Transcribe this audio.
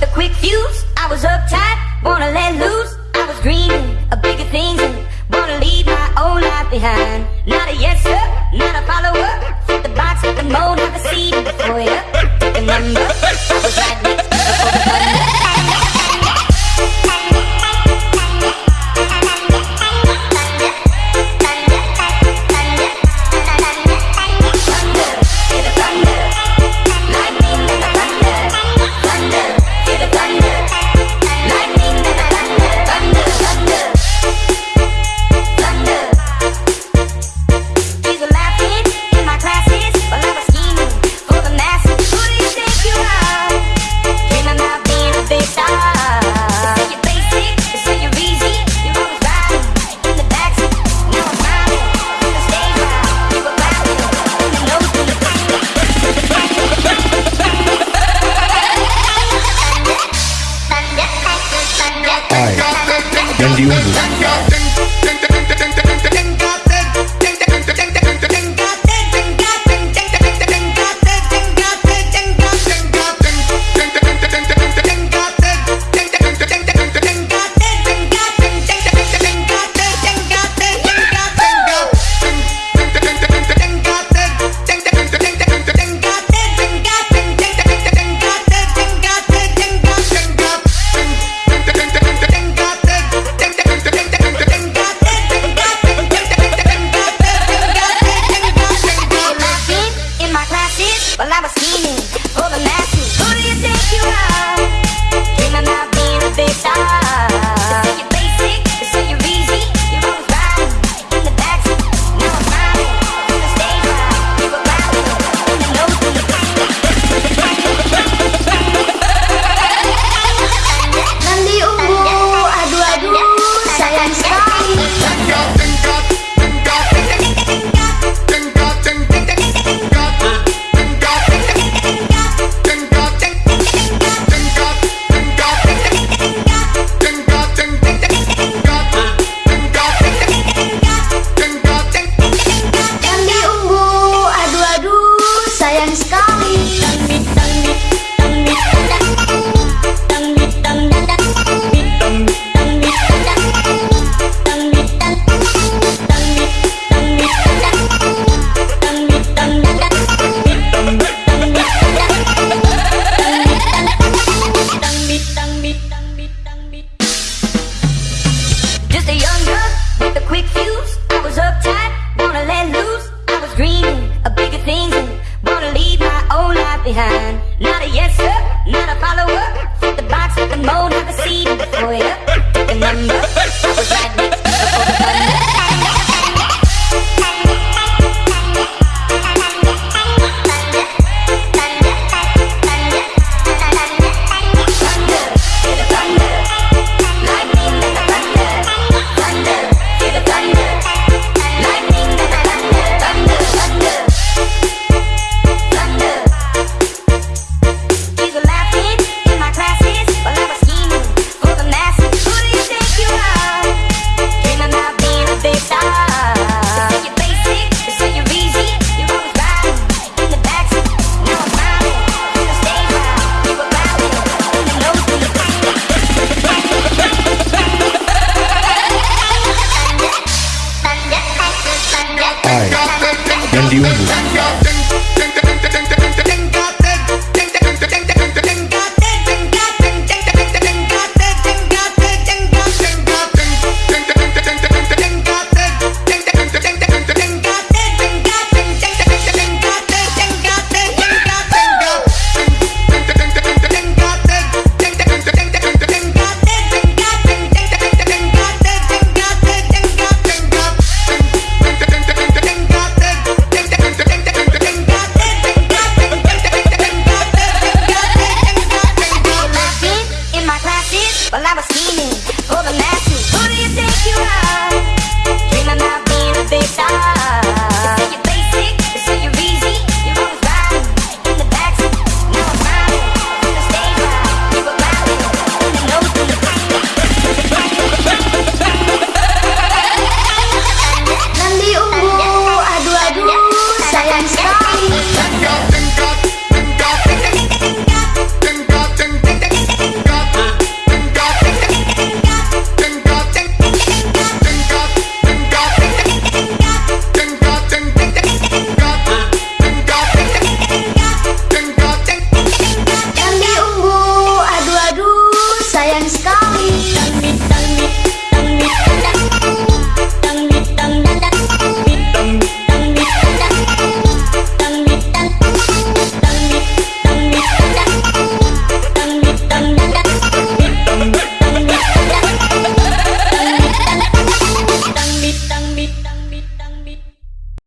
with a quick fuse. I was uptight, wanna let loose. I was dreaming of bigger things and wanna leave my old life behind. Not a yes sir, not a follower. Fit the box, fit the mold, have a seat before you. Took a number, I was right next Indians Sky. I, Gandhi Ungu. Tell me, tell me, tell me.